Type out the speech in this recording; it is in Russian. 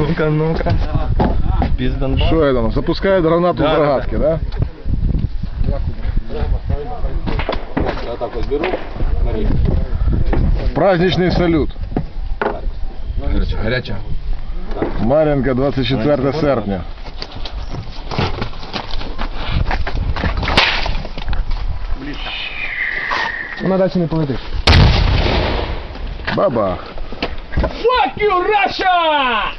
Ну-ка, ну-ка. Пиздан. Что это? Запускает гранату Да, с да, да? Я так вот беру. Смотри. Праздничный салют. Горячая. Горячая. Маренко, 24 серпня. На дачу не полетить. Бабах. Fuck you, Russia!